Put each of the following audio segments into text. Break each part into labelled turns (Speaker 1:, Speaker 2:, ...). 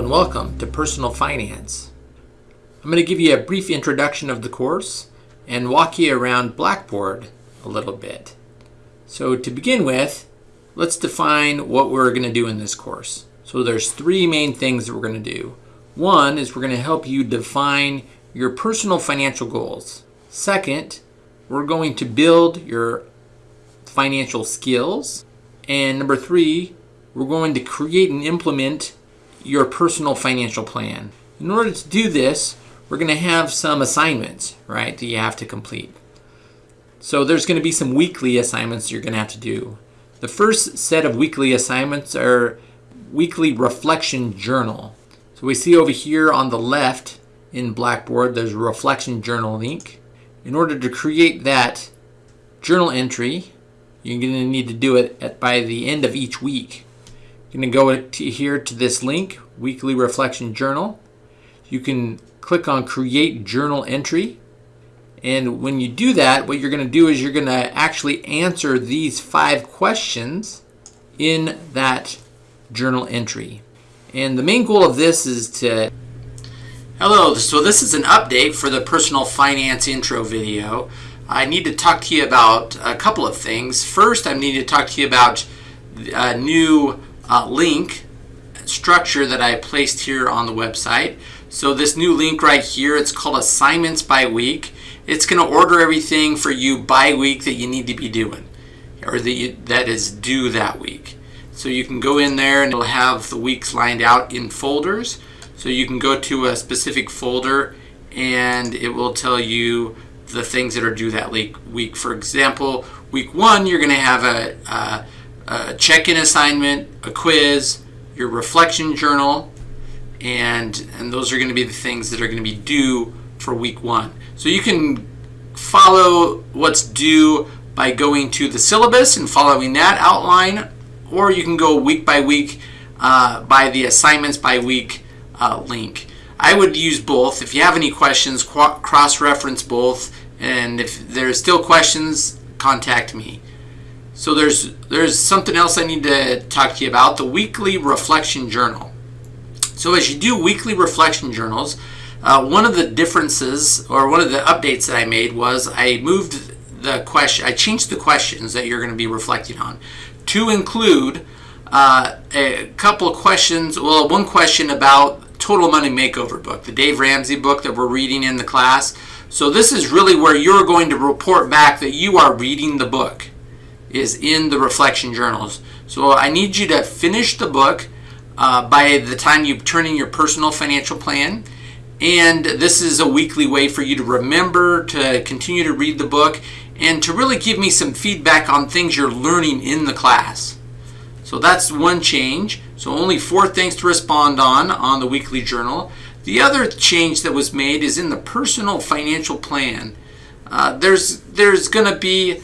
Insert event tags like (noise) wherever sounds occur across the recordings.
Speaker 1: and welcome to Personal Finance. I'm going to give you a brief introduction of the course and walk you around Blackboard a little bit. So to begin with, let's define what we're going to do in this course. So there's three main things that we're going to do. One is we're going to help you define your personal financial goals. Second, we're going to build your financial skills. And number three, we're going to create and implement your personal financial plan. In order to do this, we're going to have some assignments, right, that you have to complete. So there's going to be some weekly assignments you're going to have to do. The first set of weekly assignments are weekly reflection journal. So we see over here on the left in Blackboard, there's a reflection journal link. In order to create that journal entry, you're going to need to do it at, by the end of each week. You're going to go to here to this link, Weekly Reflection Journal. You can click on Create Journal Entry. And when you do that, what you're going to do is you're going to actually answer these five questions in that journal entry. And the main goal of this is to Hello, so this is an update for the personal finance intro video. I need to talk to you about a couple of things. First, I need to talk to you about a new uh, link structure that I placed here on the website. So this new link right here, it's called assignments by week. It's going to order everything for you by week that you need to be doing or that, you, that is due that week. So you can go in there and it'll have the weeks lined out in folders. So you can go to a specific folder and it will tell you the things that are due that week. For example, week one, you're going to have a, a a check-in assignment, a quiz, your reflection journal, and, and those are going to be the things that are going to be due for week one. So you can follow what's due by going to the syllabus and following that outline, or you can go week by week uh, by the assignments by week uh, link. I would use both. If you have any questions, cross-reference both, and if there's still questions, contact me. So there's there's something else I need to talk to you about, the weekly reflection journal. So as you do weekly reflection journals, uh, one of the differences or one of the updates that I made was I moved the question, I changed the questions that you're going to be reflecting on to include uh, a couple of questions, well, one question about Total Money Makeover book, the Dave Ramsey book that we're reading in the class. So this is really where you're going to report back that you are reading the book is in the reflection journals. So I need you to finish the book uh, by the time you turn in your personal financial plan. And this is a weekly way for you to remember to continue to read the book and to really give me some feedback on things you're learning in the class. So that's one change. So only four things to respond on on the weekly journal. The other change that was made is in the personal financial plan. Uh, there's there's going to be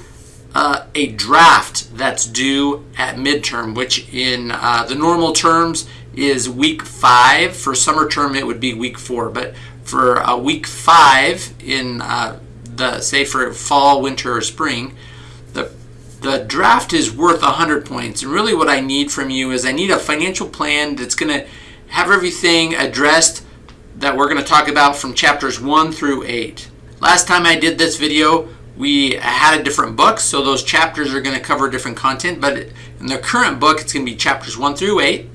Speaker 1: uh, a draft that's due at midterm, which in uh, the normal terms is week five. For summer term, it would be week four. But for uh, week five in uh, the, say for fall, winter, or spring, the, the draft is worth 100 points. And really what I need from you is I need a financial plan that's going to have everything addressed that we're going to talk about from chapters 1 through 8. Last time I did this video, we had a different book, so those chapters are going to cover different content. But in the current book, it's going to be chapters 1 through 8,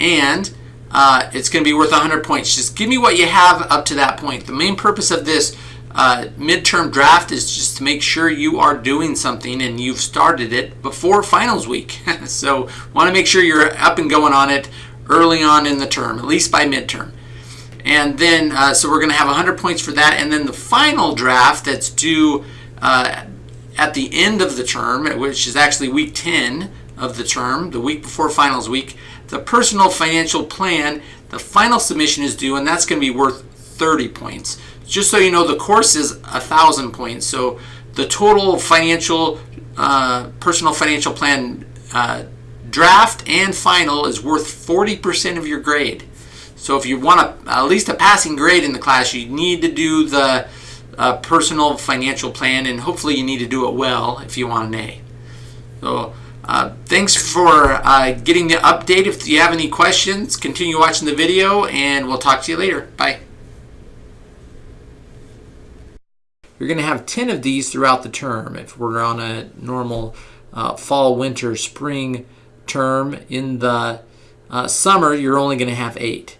Speaker 1: and uh, it's going to be worth 100 points. Just give me what you have up to that point. The main purpose of this uh, midterm draft is just to make sure you are doing something and you've started it before finals week. (laughs) so want to make sure you're up and going on it early on in the term, at least by midterm. And then, uh, so we're going to have 100 points for that. And then the final draft that's due uh, at the end of the term, which is actually week 10 of the term, the week before finals week, the personal financial plan, the final submission is due, and that's going to be worth 30 points. Just so you know, the course is a thousand points. So the total financial, uh, personal financial plan uh, draft and final is worth 40% of your grade. So if you want a, at least a passing grade in the class, you need to do the a personal financial plan and hopefully you need to do it well if you want an A. So Uh, thanks for uh, getting the update. If you have any questions, continue watching the video and we'll talk to you later. Bye. You're going to have 10 of these throughout the term. If we're on a normal uh, fall, winter, spring term, in the uh, summer, you're only going to have eight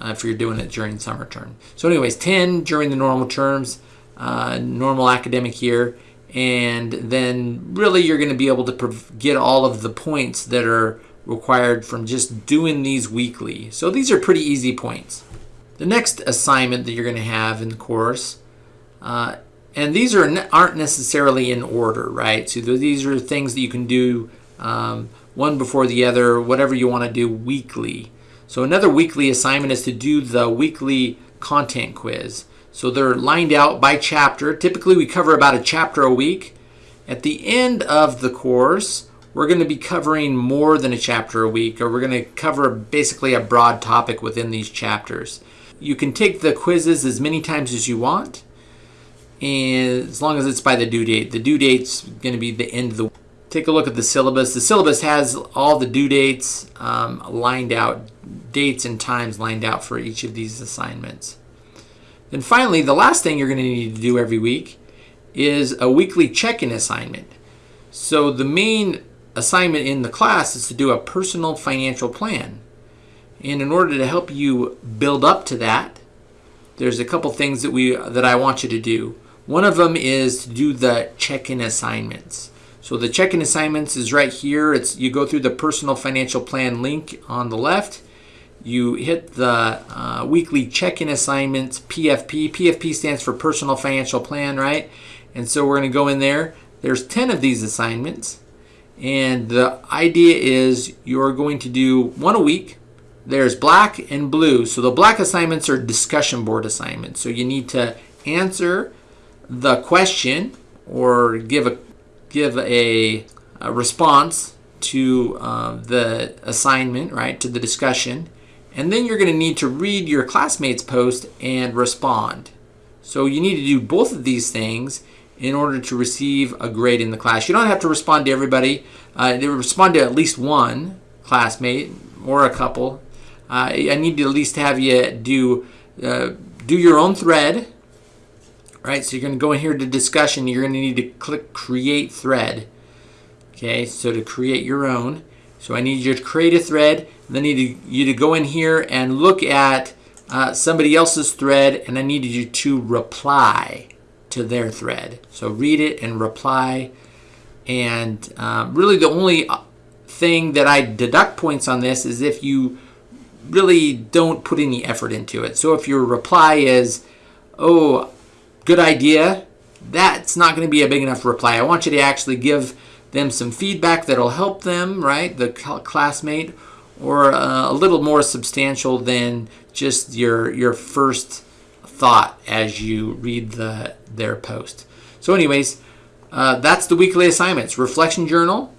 Speaker 1: uh, if you're doing it during summer term. So anyways, 10 during the normal terms, uh, normal academic year, and then really you're going to be able to get all of the points that are required from just doing these weekly. So these are pretty easy points. The next assignment that you're going to have in the course uh, and these are aren't necessarily in order, right? So these are things that you can do um, one before the other, whatever you want to do weekly. So another weekly assignment is to do the weekly content quiz. So they're lined out by chapter. Typically we cover about a chapter a week. At the end of the course, we're going to be covering more than a chapter a week, or we're going to cover basically a broad topic within these chapters. You can take the quizzes as many times as you want and as long as it's by the due date. The due date's going to be the end of the Take a look at the syllabus. The syllabus has all the due dates um, lined out, dates and times lined out for each of these assignments. Then finally, the last thing you're going to need to do every week is a weekly check-in assignment. So the main assignment in the class is to do a personal financial plan. And in order to help you build up to that, there's a couple things that we that I want you to do. One of them is to do the check-in assignments. So the check-in assignments is right here. It's You go through the personal financial plan link on the left. You hit the uh, weekly check-in assignments, PFP. PFP stands for personal financial plan, right? And so we're going to go in there. There's 10 of these assignments. And the idea is you're going to do one a week. There's black and blue. So the black assignments are discussion board assignments. So you need to answer the question or give a give a, a response to uh, the assignment, right, to the discussion. And then you're going to need to read your classmate's post and respond. So you need to do both of these things in order to receive a grade in the class. You don't have to respond to everybody. Uh, respond to at least one classmate or a couple. Uh, I need to at least have you do uh, do your own thread right? So you're going to go in here to discussion. You're going to need to click create thread. Okay, so to create your own. So I need you to create a thread. Then I need you to go in here and look at uh, somebody else's thread and I need you to reply to their thread. So read it and reply. And um, really the only uh, thing that I deduct points on this is if you really don't put any effort into it. So if your reply is, oh, good idea, that's not going to be a big enough reply. I want you to actually give them some feedback that'll help them, right, the classmate, or uh, a little more substantial than just your your first thought as you read the their post. So anyways, uh, that's the weekly assignments. Reflection journal,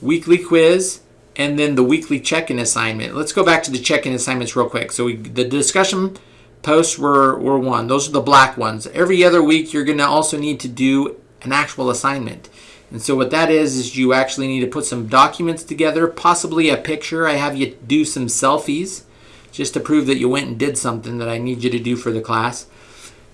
Speaker 1: weekly quiz, and then the weekly check-in assignment. Let's go back to the check-in assignments real quick. So we, the discussion posts were, were one. Those are the black ones. Every other week, you're going to also need to do an actual assignment. And so what that is, is you actually need to put some documents together, possibly a picture. I have you do some selfies just to prove that you went and did something that I need you to do for the class.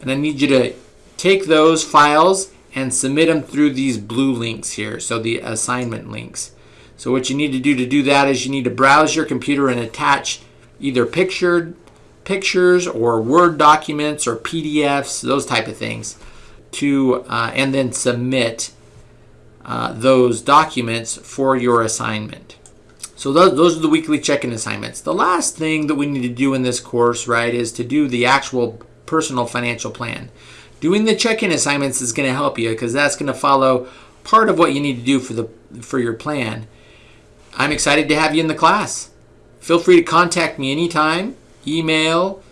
Speaker 1: And I need you to take those files and submit them through these blue links here, so the assignment links. So what you need to do to do that is you need to browse your computer and attach either pictured pictures or Word documents or PDFs, those type of things, to uh, and then submit uh, those documents for your assignment. So those, those are the weekly check-in assignments. The last thing that we need to do in this course, right, is to do the actual personal financial plan. Doing the check-in assignments is going to help you because that's going to follow part of what you need to do for the for your plan. I'm excited to have you in the class. Feel free to contact me anytime email,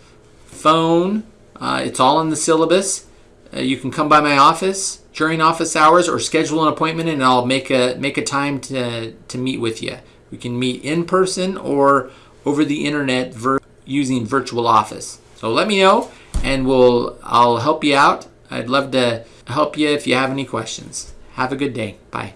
Speaker 1: phone. Uh, it's all in the syllabus. Uh, you can come by my office during office hours or schedule an appointment and I'll make a make a time to, to meet with you. We can meet in person or over the internet vir using virtual office. So let me know and we'll I'll help you out. I'd love to help you if you have any questions. Have a good day. Bye.